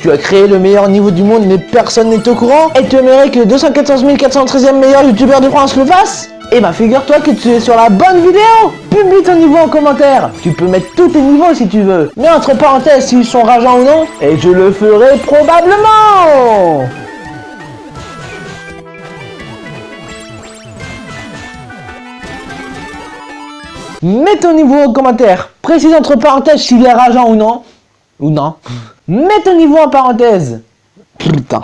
Tu as créé le meilleur niveau du monde mais personne n'est au courant. Et tu aimerais que le 214 413e meilleur youtubeur de France le fasse Eh bah figure-toi que tu es sur la bonne vidéo. Publie ton niveau en commentaire. Tu peux mettre tous tes niveaux si tu veux. Mais entre parenthèses s'ils sont rageants ou non Et je le ferai probablement. Mets ton niveau en commentaire. Précise entre parenthèses s'il est rageant ou non. Ou non. Mets ton niveau en parenthèse. Putain.